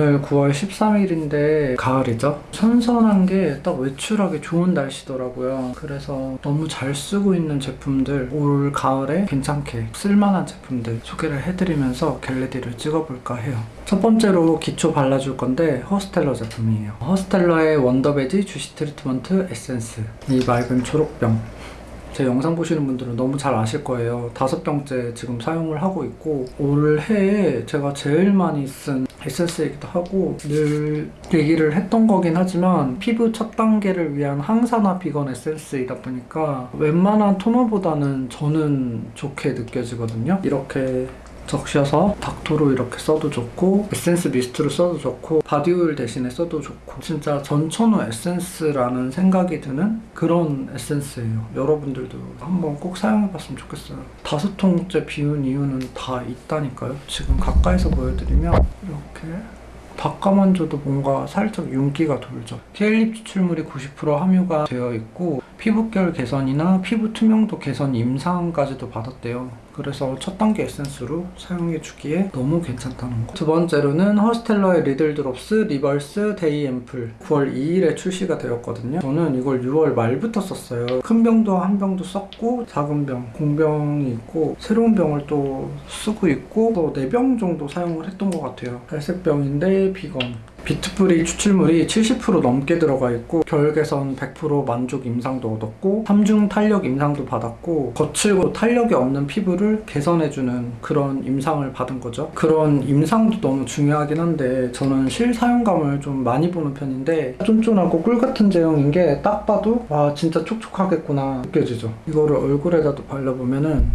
오늘 9월 13일인데 가을이죠? 선선한 게 딱 외출하기 좋은 날씨더라고요. 그래서 너무 잘 쓰고 있는 제품들 올 가을에 괜찮게 쓸만한 제품들 소개를 해드리면서 get ready를 찍어볼까 해요. 첫 번째로 기초 발라줄 건데 허스텔러 제품이에요. 허스텔러의 원더베지 주시 트리트먼트 에센스 이 맑은 초록병 제 영상 보시는 분들은 너무 잘 아실 거예요. 다섯 병째 지금 사용을 하고 있고 올해에 제가 제일 많이 쓴 에센스이기도 하고 늘 얘기를 했던 거긴 하지만 피부 첫 단계를 위한 항산화 비건 에센스이다 보니까 웬만한 토너보다는 저는 좋게 느껴지거든요. 이렇게 적셔서 닦토로 이렇게 써도 좋고 에센스 미스트로 써도 좋고 바디오일 대신에 써도 좋고 진짜 전천후 에센스라는 생각이 드는 그런 에센스예요. 여러분들도 한번 꼭 사용해봤으면 좋겠어요. 다섯 통째 비운 이유는 다 있다니까요. 지금 가까이서 보여드리면 이렇게 닦아만 줘도 뭔가 살짝 윤기가 돌죠. 케일잎 추출물이 90% 함유가 되어 있고 피부결 개선이나 피부 투명도 개선 임상까지도 받았대요 그래서 첫 단계 에센스로 사용해주기에 너무 괜찮다는 거. 두 번째로는 허스텔러의 리들 드롭스 리버스 데이 앰플 9월 2일에 출시가 되었거든요. 저는 이걸 6월 말부터 썼어요. 큰 병도 한 병도 썼고 작은 병, 공병이 있고 새로운 병을 또 쓰고 있고 또 4병 정도 사용을 했던 것 같아요. 갈색병인데 비건. 비트뿌리 추출물이 70% 넘게 들어가 있고 결 개선 100% 만족 임상도 얻었고 3중 탄력 임상도 받았고 거칠고 탄력이 없는 피부를 개선해주는 그런 임상을 받은 거죠. 그런 임상도 너무 중요하긴 한데 저는 실사용감을 좀 많이 보는 편인데 쫀쫀하고 꿀 같은 제형인 게 딱 봐도 와 진짜 촉촉하겠구나 느껴지죠. 이거를 얼굴에다도 발라보면은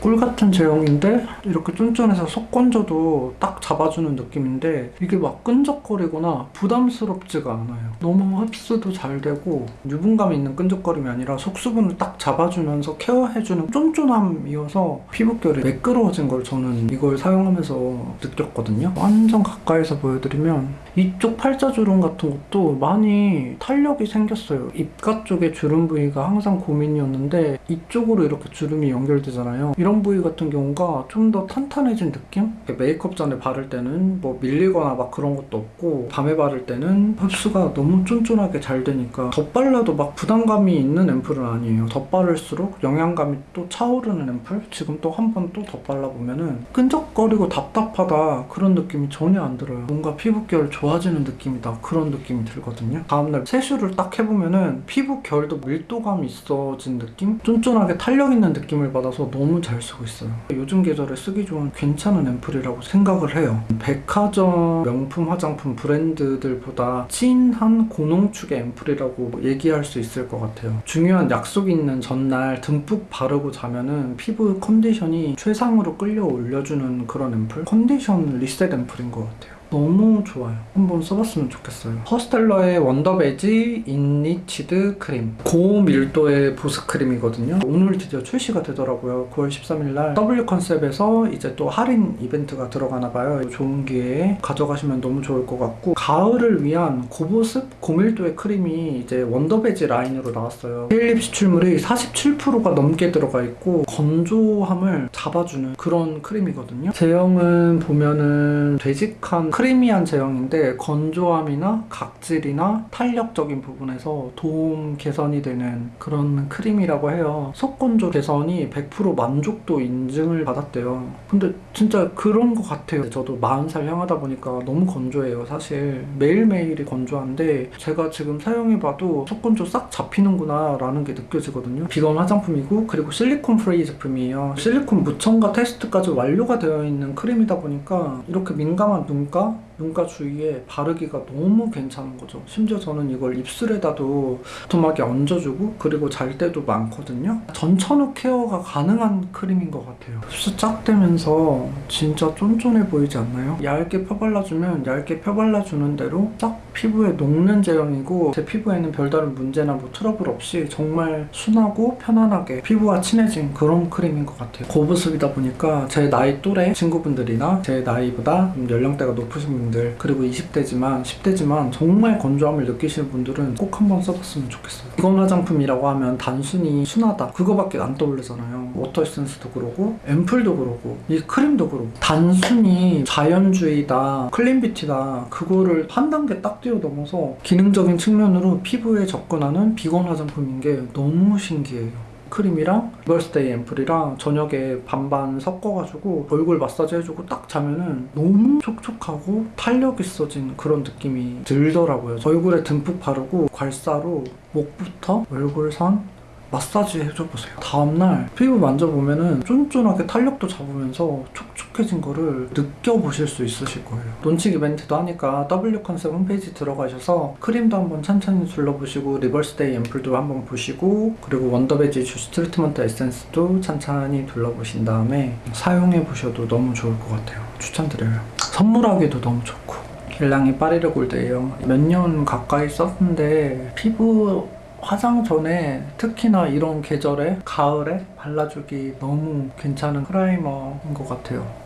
꿀 같은 제형인데 이렇게 쫀쫀해서 속 건져도 딱 잡아주는 느낌인데 이게 막 끈적거리거나 부담스럽지가 않아요. 너무 흡수도 잘 되고 유분감 있는 끈적거림이 아니라 속수분을 딱 잡아주면서 케어해주는 쫀쫀함이어서 피부결이 매끄러워진 걸 저는 이걸 사용하면서 느꼈거든요. 완전 가까이서 보여드리면 이쪽 팔자 주름 같은 것도 많이 탄력이 생겼어요. 입가 쪽에 주름 부위가 항상 고민이었는데 이쪽으로 이렇게 주름이 연결되잖아요. 이런 부위 같은 경우가 좀 더 탄탄해진 느낌? 메이크업 전에 바를 때는 뭐 밀리거나 막 그런 것도 없고 밤에 바를 때는 흡수가 너무 쫀쫀하게 잘 되니까 덧발라도 막 부담감이 있는 앰플은 아니에요. 덧바를수록 영양감이 또 차오르는 앰플? 지금 또 한 번 또 덧발라보면은 끈적거리고 답답하다 그런 느낌이 전혀 안 들어요. 뭔가 피부결 좋아지는 느낌이다 그런 느낌이 들거든요. 다음날 세수를 딱 해보면은 피부 결도 밀도감이 있어진 느낌? 쫀쫀하게 탄력 있는 느낌을 받아서 너무 잘 쓰고 있어요. 요즘 계절에 쓰기 좋은 괜찮은 앰플이라고 생각을 해요. 백화점 명품 화장품 브랜드들보다 진한 고농축의 앰플이라고 얘기할 수 있을 것 같아요. 중요한 약속 있는 전날 듬뿍 바르고 자면은 피부 컨디션이 최상으로 끌어 올려주는 그런 앰플? 컨디션 리셋 앰플인 것 같아요. 너무 좋아요. 한번 써봤으면 좋겠어요. 허스텔러의 원더베지 인리치드 크림. 고밀도의 보습 크림이거든요. 오늘 드디어 출시가 되더라고요. 9월 13일날 W 컨셉에서 이제 또 할인 이벤트가 들어가나 봐요. 좋은 기회에 가져가시면 너무 좋을 것 같고 가을을 위한 고보습 고밀도의 크림이 이제 원더베지 라인으로 나왔어요. 케일잎 추출물이 47%가 넘게 들어가 있고 건조함을 잡아주는 그런 크림이거든요. 제형은 보면은 되직한 크리미한 제형인데 건조함이나 각질이나 탄력적인 부분에서 도움 개선이 되는 그런 크림이라고 해요. 속건조 개선이 100% 만족도 인증을 받았대요. 근데 진짜 그런 것 같아요. 저도 40살 향하다 보니까 너무 건조해요. 사실 매일매일이 건조한데 제가 지금 사용해봐도 속건조 싹 잡히는구나 라는 게 느껴지거든요. 비건 화장품이고 그리고 실리콘 free 제품이에요. 실리콘 무첨가 테스트까지 완료가 되어 있는 크림이다 보니까 이렇게 민감한 눈가 자. 눈가 주위에 바르기가 너무 괜찮은 거죠. 심지어 저는 이걸 입술에다도 도톰하게 얹어주고 그리고 잘 때도 많거든요. 전천후 케어가 가능한 크림인 것 같아요. 흡수 쫙 되면서 진짜 쫀쫀해 보이지 않나요? 얇게 펴발라주면 얇게 펴발라주는 대로 딱 피부에 녹는 제형이고 제 피부에는 별다른 문제나 뭐 트러블 없이 정말 순하고 편안하게 피부와 친해진 그런 크림인 것 같아요. 고보습이다 보니까 제 나이 또래 친구분들이나 제 나이보다 좀 연령대가 높으신 분들 그리고 20대지만 10대지만 정말 건조함을 느끼시는 분들은 꼭 한번 써봤으면 좋겠어요. 비건 화장품이라고 하면 단순히 순하다 그거밖에 안 떠오르잖아요. 워터 에센스도 그러고 앰플도 그러고 이 크림도 그러고 단순히 자연주의다 clean beauty다 그거를 한 단계 딱 뛰어넘어서 기능적인 측면으로 피부에 접근하는 비건 화장품인 게 너무 신기해요. 크림이랑 리버스데이 앰플이랑 저녁에 반반 섞어가지고 얼굴 마사지 해주고 딱 자면은 너무 촉촉하고 탄력 있어진 그런 느낌이 들더라고요. 얼굴에 듬뿍 바르고 괄사로 목부터 얼굴선 마사지 해줘보세요. 다음날 피부 만져보면 은 쫀쫀하게 탄력도 잡으면서 촉촉해진 거를 느껴보실 수 있으실 거예요. 론칭 이벤트도 하니까 W 컨셉 홈페이지 들어가셔서 크림도 한번 천천히 둘러보시고 Reverse Day 앰플도 한번 보시고 그리고 Wonder Veggie Juice Treatment Essence도 천천히 둘러보신 다음에 사용해 보셔도 너무 좋을 것 같아요. 추천드려요. 선물하기도 너무 좋고 겔랑의 Parure Gold예요. 몇 년 가까이 썼는데 피부 화장 전에 특히나 이런 계절에 가을에 발라주기 너무 괜찮은 프라이머인 것 같아요.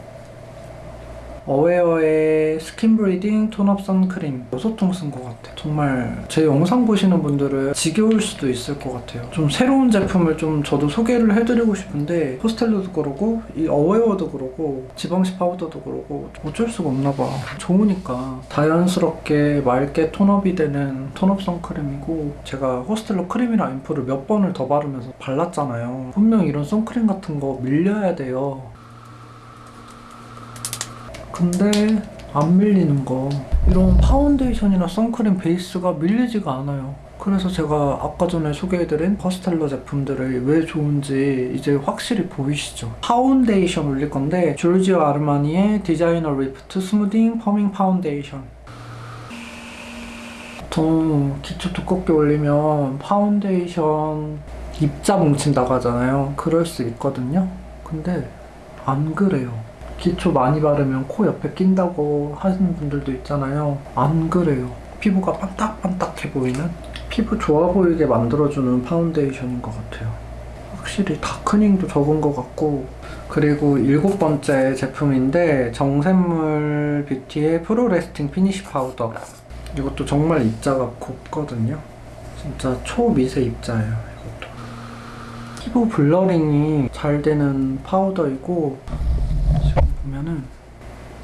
어웨어의 Skin Breathing Tone Up 선크림 6통 쓴 것 같아요. 정말 제 영상 보시는 분들은 지겨울 수도 있을 것 같아요. 좀 새로운 제품을 좀 저도 소개를 해드리고 싶은데 허스텔러도 그러고 이 어웨어도 그러고 지방시 파우더도 그러고 어쩔 수가 없나 봐. 좋으니까 자연스럽게 맑게 tone up이 되는 tone up 선크림이고 제가 허스텔러 크림이랑 앰플을 몇 번을 더 바르면서 발랐잖아요. 분명 이런 선크림 같은 거 밀려야 돼요. 근데 안 밀리는 거. 이런 파운데이션이나 선크림 베이스가 밀리지가 않아요. 그래서 제가 아까 전에 소개해드린 허스텔러 제품들이 왜 좋은지 이제 확실히 보이시죠? 파운데이션 올릴 건데 조르지오 아르마니의 Designer Lift Smoothing Firming Foundation. 보통 기초 두껍게 올리면 파운데이션 입자 뭉친다고 하잖아요. 그럴 수 있거든요. 근데 안 그래요 기초 많이 바르면 코 옆에 낀다고 하시는 분들도 있잖아요. 안 그래요. 피부가 반딱반딱해 보이는 피부 좋아 보이게 만들어주는 파운데이션인 것 같아요. 확실히 darkening도 적은 것 같고 그리고 일곱 번째 제품인데 정샘물 뷰티의 Pro Lasting Finish Powder 이것도 정말 입자가 곱거든요. 진짜 초미세 입자예요. 이것도 피부 blurring이 잘 되는 파우더이고 보면은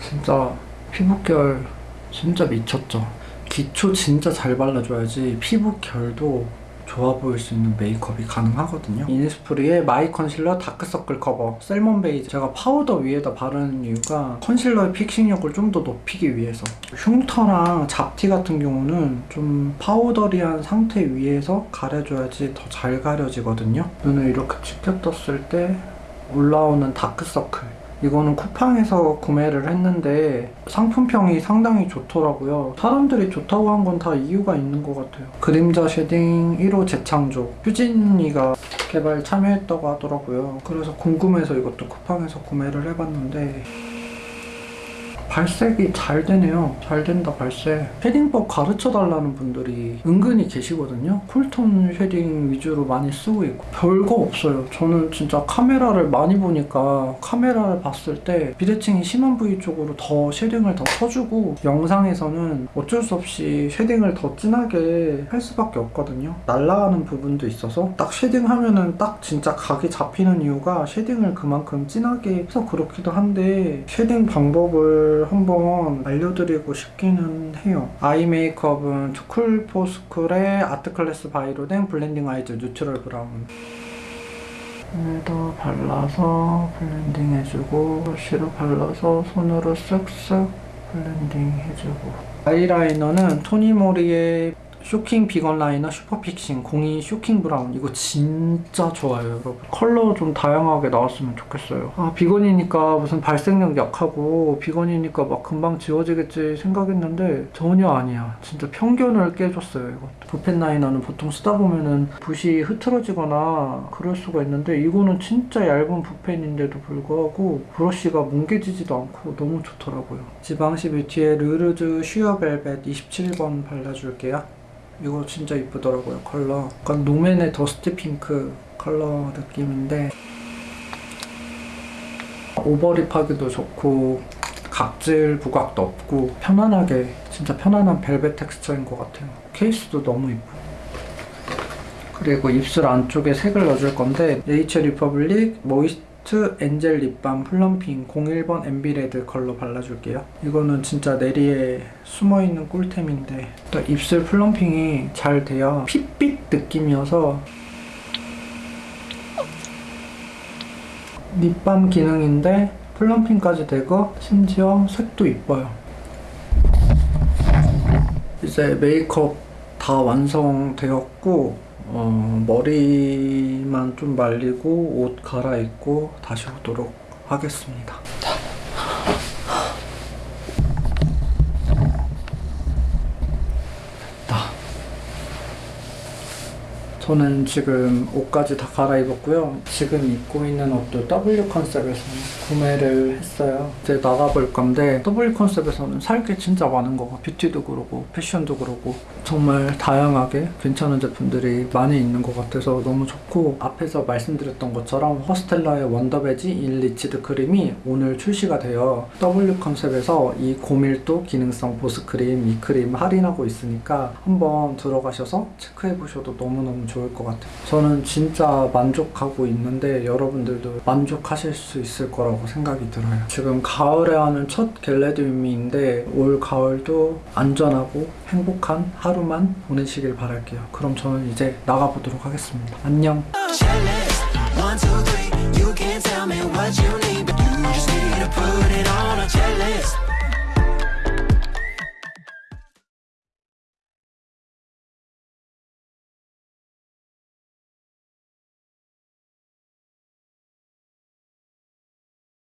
진짜 피부결 진짜 미쳤죠. 기초 진짜 잘 발라줘야지 피부결도 좋아 보일 수 있는 메이크업이 가능하거든요. 이니스프리의 My Concealer Dark Circle Cover Salmon Beige 제가 파우더 위에다 바르는 이유가 컨실러의 fixing력을 좀 더 높이기 위해서 흉터랑 잡티 같은 경우는 좀 powdery한 상태 위에서 가려줘야지 더 잘 가려지거든요. 눈을 이렇게 치켜 떴을 때 올라오는 다크서클 이거는 쿠팡에서 구매를 했는데 상품평이 상당히 좋더라고요. 사람들이 좋다고 한 건 다 이유가 있는 것 같아요. 그림자 shading 1호 재창조 휴진이가 개발 참여했다고 하더라고요. 그래서 궁금해서 이것도 쿠팡에서 구매를 해봤는데 발색이 잘 되네요. 잘 된다 발색. shading법 가르쳐 달라는 분들이 은근히 계시거든요. cool tone shading 위주로 많이 쓰고 있고 별거 없어요. 저는 진짜 카메라를 많이 보니까 카메라를 봤을 때 비대칭이 심한 부위 쪽으로 더 shading을 더 쳐주고 영상에서는 어쩔 수 없이 shading을 더 진하게 할 수밖에 없거든요. 날아가는 부분도 있어서 딱 shading 하면은 딱 진짜 각이 잡히는 이유가 shading을 그만큼 진하게 해서 그렇기도 한데 shading 방법을 한번 알려드리고 싶기는 해요. 아이 메이크업은 투쿨포스쿨의 Artclass By Rodin Blending Eyes Neutral Brown. 에다 발라서 blending 해주고 브러쉬로 발라서 손으로 쓱쓱 blending 해주고 아이라이너는 토니모리의 Shocking Vegan Liner Super Fixing 02 Shocking Brown. 이거 진짜 좋아요 여러분. 컬러 좀 다양하게 나왔으면 좋겠어요. 아 비건이니까 무슨 발색력 약하고 비건이니까 막 금방 지워지겠지 생각했는데 전혀 아니야. 진짜 편견을 깨줬어요 이것도 붓펜 라이너는 보통 쓰다 보면은 붓이 흐트러지거나 그럴 수가 있는데 이거는 진짜 얇은 붓펜인데도 불구하고 브러쉬가 뭉개지지도 않고 너무 좋더라고요. 지방시 뷰티의 Le Rouge Sheer Velvet 27번 발라줄게요 이거 진짜 이쁘더라고요 컬러 약간 롬앤의 dust pink 컬러 느낌인데 overlip하기도 좋고 각질 부각도 없고 편안하게 진짜 편안한 벨벳 텍스처인 것 같아요. 케이스도 너무 이뻐. 그리고 입술 안쪽에 색을 넣어줄 건데 네이처 리퍼블릭 Moist Angel Lip Balm Plumping 01번 Amber Red 컬러 발라줄게요. 이거는 진짜 네리에 숨어있는 꿀템인데 또 입술 plumping이 잘 돼야 핏빛 느낌이어서 립밤 기능인데 플럼핑까지 되고 심지어 색도 이뻐요. 이제 메이크업 다 완성되었고 어, 머리만 좀 말리고 옷 갈아입고 다시 오도록 하겠습니다. 저는 지금 옷까지 다 갈아입었고요. 지금 입고 있는 옷도 W 컨셉에서 구매를 했어요. 이제 나가볼 건데 W 컨셉에서는 살 게 진짜 많은 거고 뷰티도 그러고 패션도 그러고 정말 다양하게 괜찮은 제품들이 많이 있는 것 같아서 너무 좋고 앞에서 말씀드렸던 것처럼 허스텔러의 Wonder Veggie Enriched Cream이 오늘 출시가 돼요. W 컨셉에서 이 고밀도 기능성 보습 크림 이 크림 할인하고 있으니까 한번 들어가셔서 체크해 보셔도 너무너무 좋을 것 같아요. 저는 진짜 만족하고 있는데 여러분들도 만족하실 수 있을 거라고 생각이 들어요. 지금 가을에 하는 첫 겟레디미인데 올 가을도 안전하고 행복한 하루만 보내시길 바랄게요. 그럼 저는 이제 나가보도록 하겠습니다. 안녕. checklist.